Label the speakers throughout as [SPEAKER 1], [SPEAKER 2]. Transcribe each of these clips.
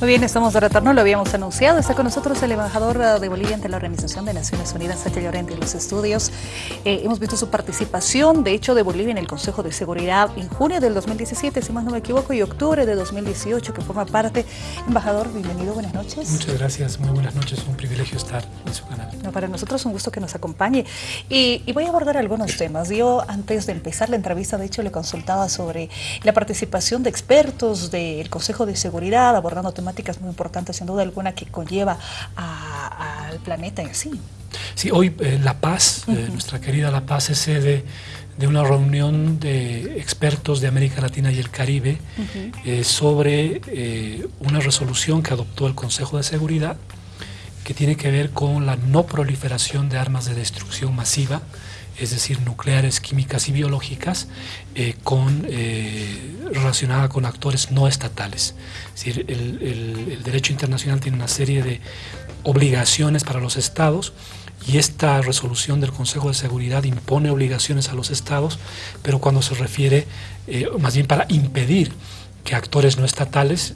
[SPEAKER 1] Muy bien, estamos de retorno, lo habíamos anunciado. Está con nosotros el embajador eh, de Bolivia ante la Organización de Naciones Unidas, Sánchez Llorente, en los estudios. Eh, hemos visto su participación, de hecho, de Bolivia en el Consejo de Seguridad en junio del 2017, si más no me equivoco, y octubre de 2018, que forma parte. Embajador, bienvenido, buenas noches.
[SPEAKER 2] Muchas gracias, muy buenas noches, un privilegio estar en su canal.
[SPEAKER 1] No, para nosotros es un gusto que nos acompañe. Y, y voy a abordar algunos temas. Yo, antes de empezar la entrevista, de hecho, le consultaba sobre la participación de expertos del Consejo de Seguridad, abordando temáticas muy importantes, sin duda alguna, que conlleva al planeta en sí.
[SPEAKER 2] Sí, hoy eh, La Paz, eh, nuestra querida La Paz, es sede de una reunión de expertos de América Latina y el Caribe eh, sobre una resolución que adoptó el Consejo de Seguridad que tiene que ver con la no proliferación de armas de destrucción masiva, es decir, nucleares, químicas y biológicas, eh, con, eh, relacionada con actores no estatales. Es decir, el, derecho internacional tiene una serie de obligaciones para los estados y esta resolución del Consejo de Seguridad impone obligaciones a los estados, pero cuando se refiere eh, más bien para impedir que actores no estatales,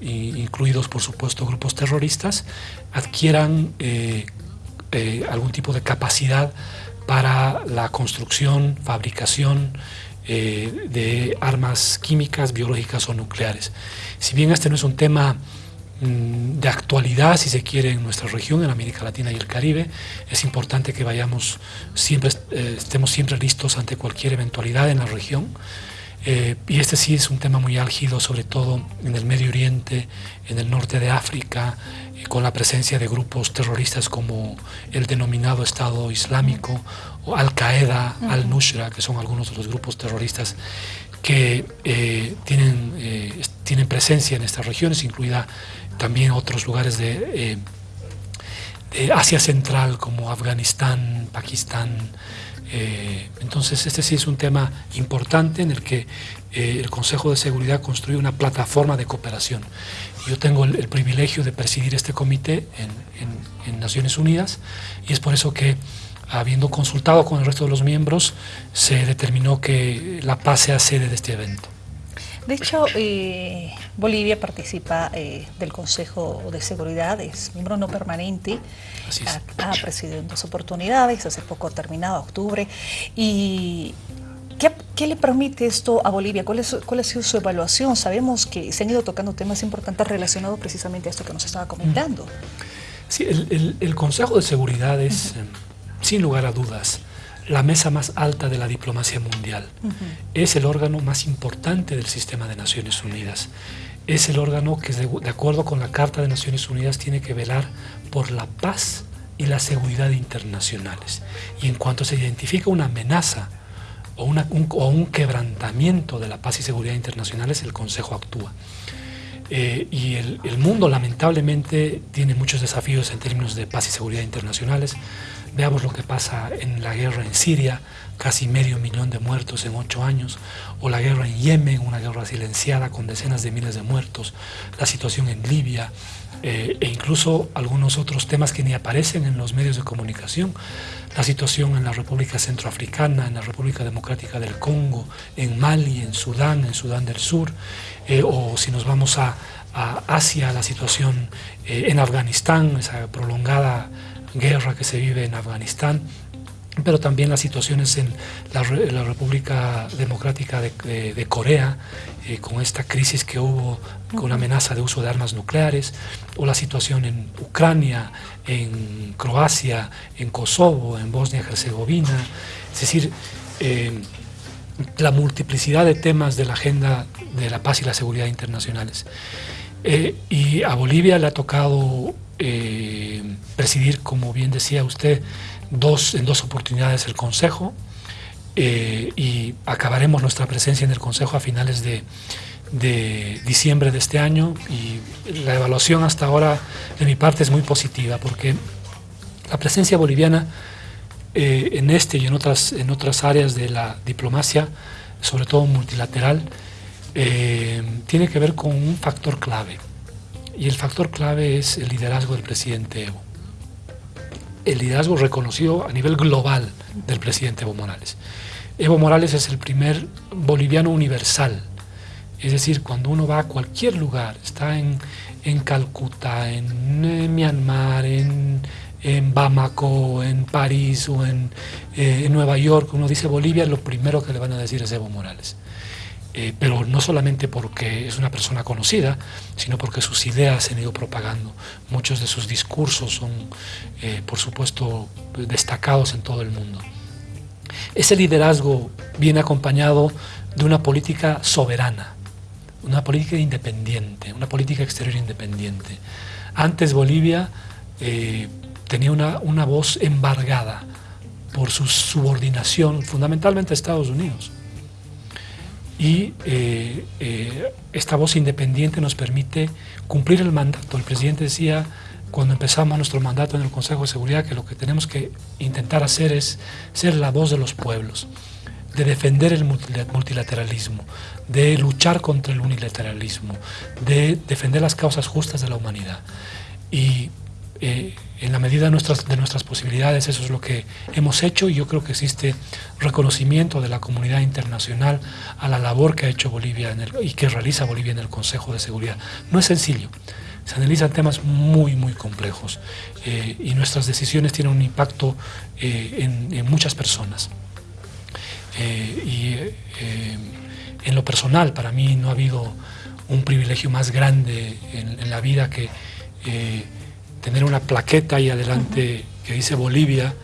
[SPEAKER 2] incluidos por supuesto grupos terroristas, adquieran algún tipo de capacidad para la construcción, fabricación eh, de armas químicas, biológicas o nucleares. Si bien este no es un tema mm, de actualidad, si se quiere, en nuestra región, en América Latina y el Caribe, es importante que vayamos siempre, eh, estemos siempre listos ante cualquier eventualidad en la región. Eh, y este sí es un tema muy álgido, sobre todo en el Medio Oriente, en el norte de África, con la presencia de grupos terroristas como el denominado Estado Islámico o Al-Qaeda, Al-Nusra, que son algunos de los grupos terroristas que eh, tienen, eh, tienen presencia en estas regiones, incluida también otros lugares de, de Asia Central como Afganistán, Pakistán, eh, entonces este sí es un tema importante en el que eh, el Consejo de Seguridad construye una plataforma de cooperación. Yo tengo el, privilegio de presidir este comité en, Naciones Unidas y es por eso que habiendo consultado con el resto de los miembros se determinó que La Paz sea sede de este evento.
[SPEAKER 1] De hecho, eh, Bolivia participa eh, del Consejo de Seguridad, es miembro no permanente, ha, presidido en dos oportunidades, hace poco terminado, octubre, y ¿Qué, le permite esto a Bolivia? ¿Cuál, es, ¿Cuál, ha sido su evaluación? Sabemos que se han ido tocando temas importantes relacionados precisamente a esto que nos estaba comentando.
[SPEAKER 2] Sí, el, Consejo de Seguridad es, eh, sin lugar a dudas, la mesa más alta de la diplomacia mundial. Es el órgano más importante del sistema de Naciones Unidas. Es el órgano que, de, acuerdo con la Carta de Naciones Unidas, tiene que velar por la paz y la seguridad internacionales. Y en cuanto se identifica una amenaza o, un, quebrantamiento de la paz y seguridad internacionales, el Consejo actúa. Eh, y el, mundo lamentablemente tiene muchos desafíos en términos de paz y seguridad internacionales. Veamos lo que pasa en la guerra en Siria, casi medio millón de muertos en ocho años, o la guerra en Yemen, una guerra silenciada con decenas de miles de muertos, la situación en Libia, eh, e incluso algunos otros temas que ni aparecen en los medios de comunicación, la situación en la República Centroafricana, en la República Democrática del Congo, en Mali, en Sudán, en Sudán del Sur, eh, o si nos vamos a, Asia, la situación eh, en Afganistán, esa prolongada guerra que se vive en Afganistán, pero también las situaciones en la, República Democrática de, Corea, eh, con esta crisis que hubo con la amenaza de uso de armas nucleares, o la situación en Ucrania, en Croacia, en Kosovo, en Bosnia-Herzegovina, es decir, eh, la multiplicidad de temas de la agenda de la paz y la seguridad internacionales. Eh, y a Bolivia le ha tocado eh, presidir, como bien decía usted, dos, en dos oportunidades el Consejo eh, y acabaremos nuestra presencia en el Consejo a finales de, diciembre de este año y la evaluación hasta ahora de mi parte es muy positiva porque la presencia boliviana eh, en este y en otras, en otras áreas de la diplomacia, sobre todo multilateral, tiene que ver con un factor clave y el factor clave es el liderazgo del presidente Evo. El liderazgo reconocido a nivel global del presidente Evo Morales. Evo Morales es el primer boliviano universal Es decir, cuando uno va a cualquier lugar, está en, en Calcuta, en, Myanmar, en, en, Bamako, en París o en, eh, en, Nueva York, uno dice Bolivia, lo primero que le van a decir es Evo Morales. Eh, pero no solamente porque es una persona conocida, sino porque sus ideas se han ido propagando. Muchos de sus discursos son, eh, por supuesto, destacados en todo el mundo. Ese liderazgo viene acompañado de una política soberana, una política independiente, una política exterior independiente. Antes Bolivia eh, tenía una, una voz embargada por su subordinación fundamentalmente a Estados Unidos y eh, eh, esta voz independiente nos permite cumplir el mandato. El presidente decía cuando empezamos nuestro mandato en el Consejo de Seguridad que lo que tenemos que intentar hacer es ser la voz de los pueblos, de defender el multilateralismo, de luchar contra el unilateralismo, de defender las causas justas de la humanidad. Y eh, en la medida de nuestras, de nuestras posibilidades, eso es lo que hemos hecho y yo creo que existe reconocimiento de la comunidad internacional a la labor que ha hecho Bolivia y que realiza Bolivia en el Consejo de Seguridad. No es sencillo, se analizan temas muy, muy complejos eh, y nuestras decisiones tienen un impacto eh, en, muchas personas. y en lo personal, para mí no ha habido un privilegio más grande en la vida que tener una plaqueta ahí adelante que dice Bolivia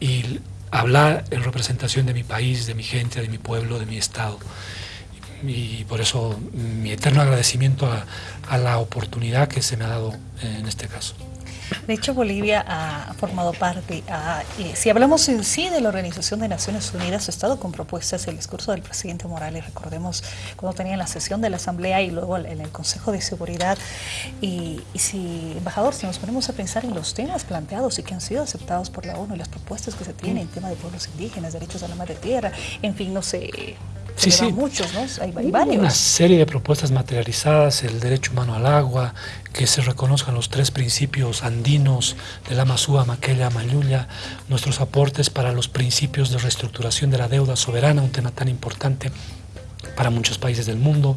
[SPEAKER 2] y hablar en representación de mi país, de mi gente, de mi pueblo, de mi estado. Y por eso mi eterno agradecimiento a, a la oportunidad que se me ha dado en este caso.
[SPEAKER 1] De hecho, Bolivia ha formado parte, si hablamos en sí de la Organización de Naciones Unidas, ha estado con propuestas, el discurso del presidente Morales, recordemos cuando tenía la sesión de la Asamblea y luego en el Consejo de Seguridad. Y, si, embajador, si nos ponemos a pensar en los temas planteados y que han sido aceptados por la ONU y las propuestas que se tienen en tema de pueblos indígenas, derechos a la madre tierra, en fin, no sé,
[SPEAKER 2] Sí, sí.
[SPEAKER 1] muchos, ¿no?
[SPEAKER 2] Hay, varios. Una serie de propuestas materializadas, el derecho humano al agua, que se reconozcan los tres principios andinos de la Masúa, Maquella, Mayulla, nuestros aportes para los principios de reestructuración de la deuda soberana, un tema tan importante para muchos países del mundo.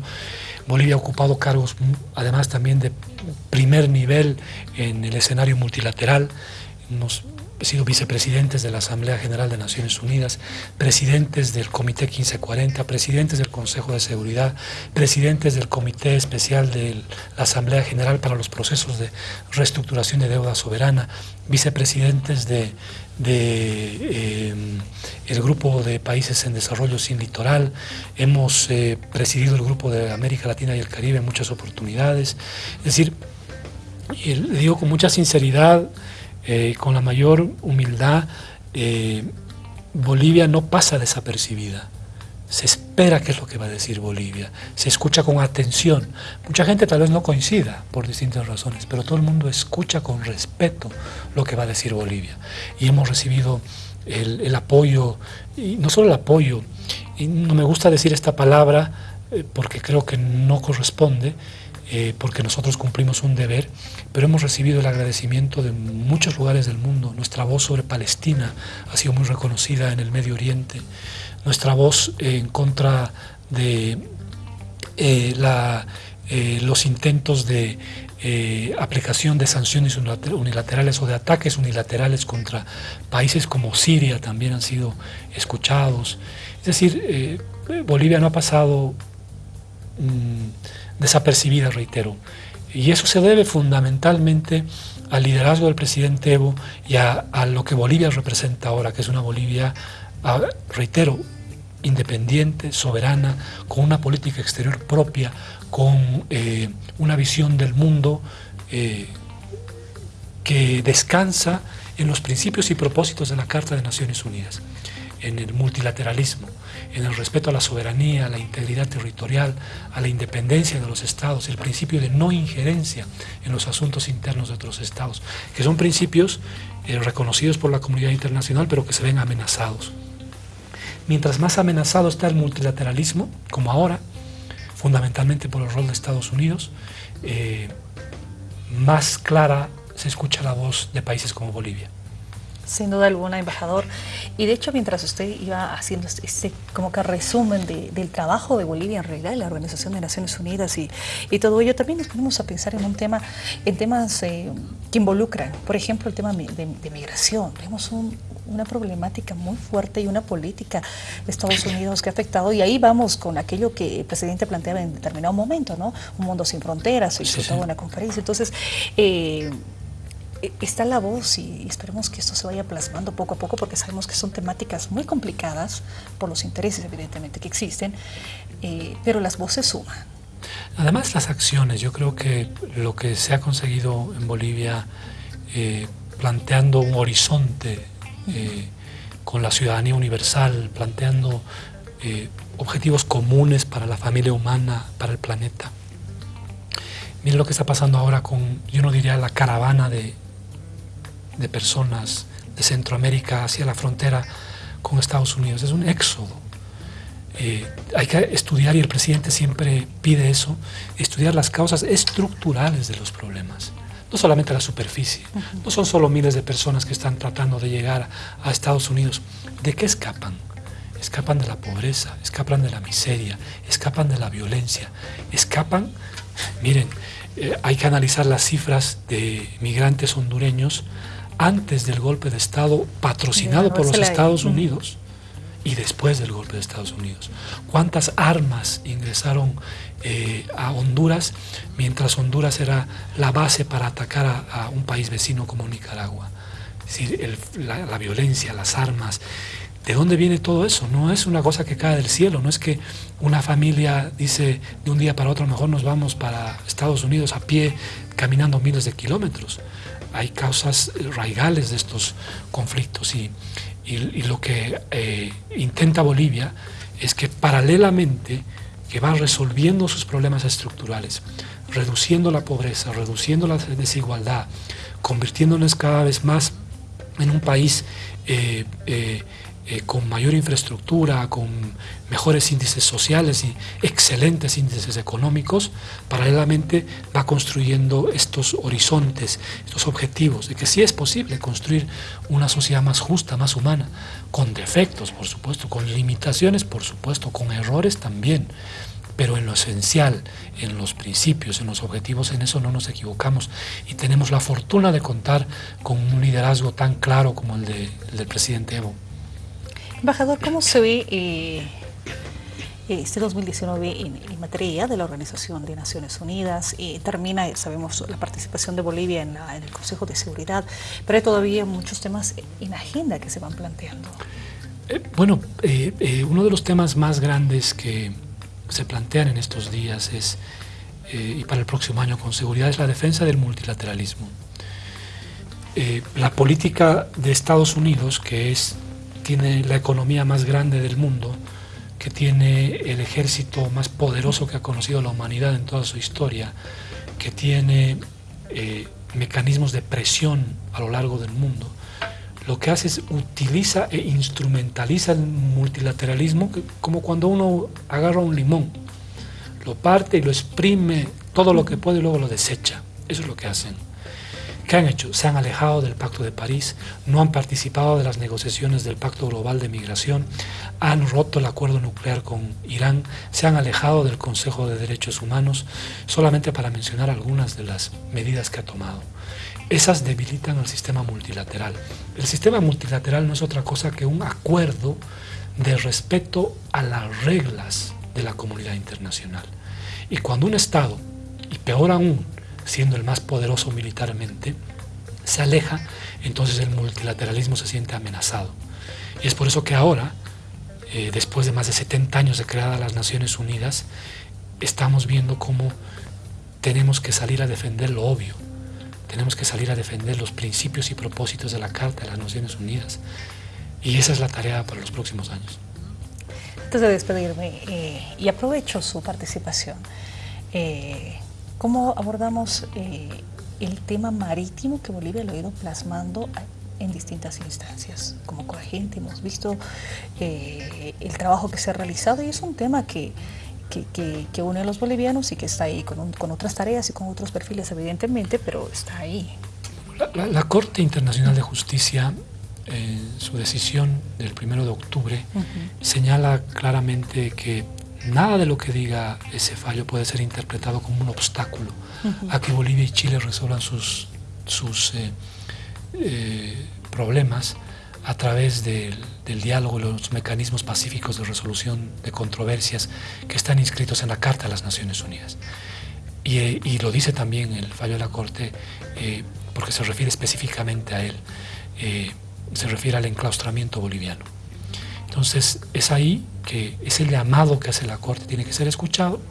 [SPEAKER 2] Bolivia ha ocupado cargos, además también de primer nivel en el escenario multilateral. Nos he sido vicepresidentes de la Asamblea General de Naciones Unidas, presidentes del Comité 1540, presidentes del Consejo de Seguridad, presidentes del Comité Especial de la Asamblea General para los procesos de reestructuración de deuda soberana, vicepresidentes de, eh, grupo de países en desarrollo sin litoral, hemos eh, presidido el grupo de América Latina y el Caribe en muchas oportunidades, es decir, le digo con mucha sinceridad, eh, con la mayor humildad, eh, Bolivia no pasa desapercibida. Se espera qué es lo que va a decir Bolivia, se escucha con atención. Mucha gente tal vez no coincida por distintas razones, pero todo el mundo escucha con respeto lo que va a decir Bolivia. Y hemos recibido el, apoyo, y no solo el apoyo, y no me gusta decir esta palabra eh, porque creo que no corresponde, eh, porque nosotros cumplimos un deber, pero hemos recibido el agradecimiento de muchos lugares del mundo. Nuestra voz sobre Palestina ha sido muy reconocida en el Medio Oriente. Nuestra voz en contra de eh, eh, los intentos de aplicación de sanciones unilaterales o de ataques unilaterales contra países como Siria también han sido escuchados. Es decir, Bolivia no ha pasado... Mm, desapercibida, reitero. Y eso se debe fundamentalmente al liderazgo del presidente Evo y a, lo que Bolivia representa ahora, que es una Bolivia, reitero, independiente, soberana, con una política exterior propia, con eh, una visión del mundo eh, que descansa en los principios y propósitos de la Carta de Naciones Unidas en el multilateralismo, en el respeto a la soberanía, a la integridad territorial, a la independencia de los estados, el principio de no injerencia en los asuntos internos de otros estados, que son principios eh, reconocidos por la comunidad internacional, pero que se ven amenazados. Mientras más amenazado está el multilateralismo, como ahora, fundamentalmente por el rol de Estados Unidos, eh, más clara se escucha la voz de países como Bolivia.
[SPEAKER 1] Sin duda alguna, embajador. Y de hecho, mientras usted iba haciendo este, este como que resumen del trabajo de Bolivia en realidad, de la Organización de Naciones Unidas y, y, todo ello, también nos ponemos a pensar en un tema, en temas eh, que involucran, por ejemplo, el tema de, de migración. Vemos un, una problemática muy fuerte y una política de Estados Unidos que ha afectado, y ahí vamos con aquello que el presidente planteaba en determinado momento, ¿no? Un mundo sin fronteras, y sí, una conferencia. Entonces, eh, está la voz y esperemos que esto se vaya plasmando poco a poco porque sabemos que son temáticas muy complicadas por los intereses evidentemente que existen, eh, pero las voces suman.
[SPEAKER 2] Además las acciones, yo creo que lo que se ha conseguido en Bolivia eh, planteando un horizonte eh, con la ciudadanía universal, planteando objetivos comunes para la familia humana, para el planeta. Miren lo que está pasando ahora con, yo no diría la caravana de, de personas de Centroamérica hacia la frontera con Estados Unidos. Es un éxodo. Eh, hay que estudiar, y el presidente siempre pide eso, estudiar las causas estructurales de los problemas, no solamente la superficie. No son solo miles de personas que están tratando de llegar a Estados Unidos. ¿De qué escapan? Escapan de la pobreza, escapan de la miseria, escapan de la violencia, escapan, miren, eh, hay que analizar las cifras de migrantes hondureños antes del golpe de Estado patrocinado por los Estados Unidos y después del golpe de Estados Unidos. ¿Cuántas armas ingresaron eh, a Honduras mientras Honduras era la base para atacar a, un país vecino como Nicaragua? Es decir, la, violencia, las armas. ¿De dónde viene todo eso? No es una cosa que cae del cielo, no es que una familia dice de un día para otro mejor nos vamos para Estados Unidos a pie caminando miles de kilómetros hay causas raigales de estos conflictos y, lo que eh, intenta Bolivia es que paralelamente que va resolviendo sus problemas estructurales, reduciendo la pobreza, reduciendo la desigualdad, convirtiéndonos cada vez más en un país eh, eh, eh, con mayor infraestructura, con mejores índices sociales y excelentes índices económicos, paralelamente va construyendo estos horizontes, estos objetivos, de que sí es posible construir una sociedad más justa, más humana, con defectos, por supuesto, con limitaciones, por supuesto, con errores también, pero en lo esencial, en los principios, en los objetivos, en eso no nos equivocamos y tenemos la fortuna de contar con un liderazgo tan claro como el, de, el del presidente Evo.
[SPEAKER 1] Embajador, ¿cómo se ve eh, este 2019 en, materia de la Organización de Naciones Unidas? Eh, termina, sabemos, la participación de Bolivia en, el Consejo de Seguridad, pero hay todavía muchos temas en agenda que se van planteando.
[SPEAKER 2] Eh, bueno, uno de los temas más grandes que se plantean en estos días es, y para el próximo año con seguridad, es la defensa del multilateralismo. la política de Estados Unidos, que es tiene la economía más grande del mundo, que tiene el ejército más poderoso que ha conocido la humanidad en toda su historia, que tiene eh, mecanismos de presión a lo largo del mundo, lo que hace es utiliza e instrumentaliza el multilateralismo como cuando uno agarra un limón, lo parte y lo exprime todo lo que puede y luego lo desecha. Eso es lo que hacen. ¿Qué han hecho? Se han alejado del Pacto de París, no han participado de las negociaciones del Pacto Global de Migración, han roto el acuerdo nuclear con Irán, se han alejado del Consejo de Derechos Humanos, solamente para mencionar algunas de las medidas que ha tomado. Esas debilitan al sistema multilateral. El sistema multilateral no es otra cosa que un acuerdo de respeto a las reglas de la comunidad internacional. Y cuando un Estado, y peor aún, siendo el más poderoso militarmente, se aleja, entonces el multilateralismo se siente amenazado. Y es por eso que ahora, eh, después de más de 70 años de creada las Naciones Unidas, estamos viendo cómo tenemos que salir a defender lo obvio, tenemos que salir a defender los principios y propósitos de la Carta de las Naciones Unidas. Y esa es la tarea para los próximos años.
[SPEAKER 1] Antes de despedirme, eh, y aprovecho su participación, eh, ¿Cómo abordamos eh, el tema marítimo que Bolivia lo ha ido plasmando en distintas instancias? Como coagente hemos visto eh, el trabajo que se ha realizado y es un tema que, que, une a los bolivianos y que está ahí con, con, otras tareas y con otros perfiles evidentemente, pero está ahí.
[SPEAKER 2] La, Corte Internacional de Justicia su decisión del primero de octubre, señala claramente que nada de lo que diga ese fallo puede ser interpretado como un obstáculo a que Bolivia y Chile resuelvan sus, sus eh, eh, problemas a través del, diálogo y los mecanismos pacíficos de resolución de controversias que están inscritos en la Carta de las Naciones Unidas. Y, eh, lo dice también el fallo de la Corte porque se refiere específicamente a él, se refiere al enclaustramiento boliviano. Entonces es ahí que ese llamado que hace la Corte tiene que ser escuchado,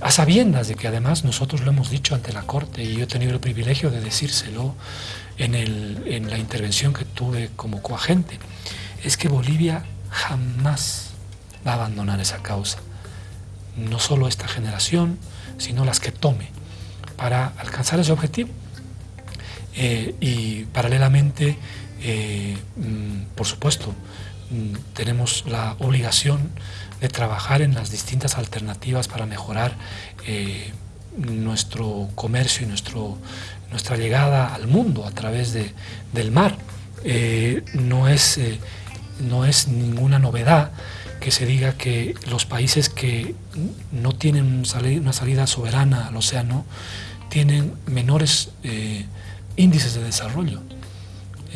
[SPEAKER 2] a sabiendas de que además nosotros lo hemos dicho ante la Corte y yo he tenido el privilegio de decírselo en, en la intervención que tuve como coagente, es que Bolivia jamás va a abandonar esa causa. No solo esta generación, sino las que tome para alcanzar ese objetivo. Eh, y paralelamente, eh, mm, por supuesto, tenemos la obligación de trabajar en las distintas alternativas para mejorar eh, nuestro comercio y nuestro, nuestra llegada al mundo a través de, del mar. Eh, no, es, eh, no es ninguna novedad que se diga que los países que no tienen una salida soberana al océano tienen menores índices de desarrollo.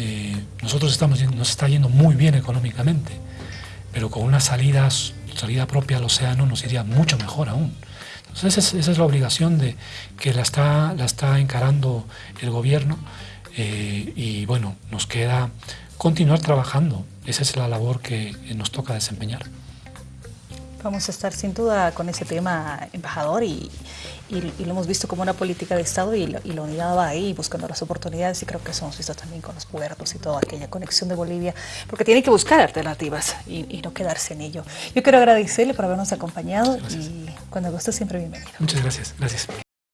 [SPEAKER 2] Eh, nosotros estamos, nos está yendo muy bien económicamente, pero con una salida, salida propia al océano nos iría mucho mejor aún. Entonces esa es, la obligación de, que la está, la está encarando el gobierno eh, y bueno, nos queda continuar trabajando. Esa es la labor que nos toca desempeñar.
[SPEAKER 1] Vamos a estar sin duda con ese tema, embajador, y, lo hemos visto como una política de Estado y, la unidad va ahí buscando las oportunidades y creo que eso hemos visto también con los puertos y toda aquella conexión de Bolivia, porque tiene que buscar alternativas y, no quedarse en ello. Yo quiero agradecerle por habernos acompañado y cuando guste siempre bienvenido.
[SPEAKER 2] Muchas gracias. Gracias.